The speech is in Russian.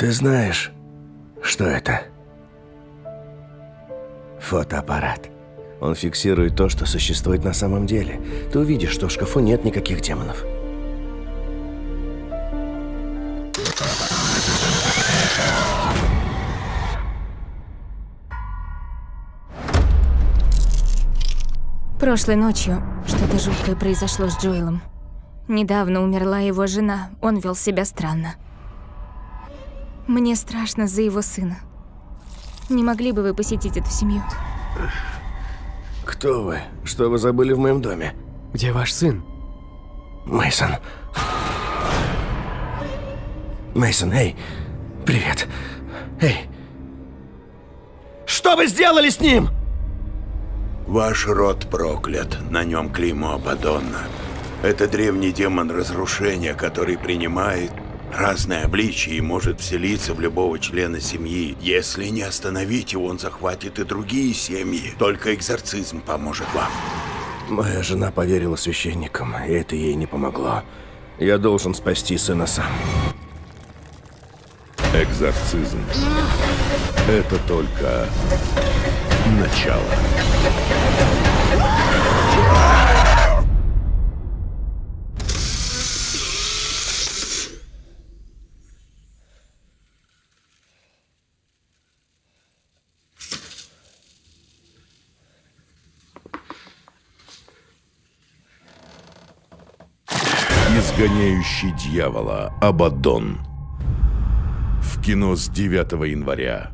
Ты знаешь, что это? Фотоаппарат. Он фиксирует то, что существует на самом деле. Ты увидишь, что в шкафу нет никаких демонов. Прошлой ночью что-то жуткое произошло с Джоэлом. Недавно умерла его жена, он вел себя странно. Мне страшно за его сына. Не могли бы вы посетить эту семью? Кто вы? Что вы забыли в моем доме? Где ваш сын? Мейсон. Мейсон, эй, привет. Эй. Что вы сделали с ним? Ваш род проклят, на нем клеймо Абадонна. Это древний демон разрушения, который принимает разное обличие и может вселиться в любого члена семьи. Если не остановить его, он захватит и другие семьи. Только экзорцизм поможет вам. Моя жена поверила священникам, и это ей не помогло. Я должен спасти сына сам. Экзорцизм. Это только начало. Изгоняющий дьявола Абаддон. В кино с 9 января.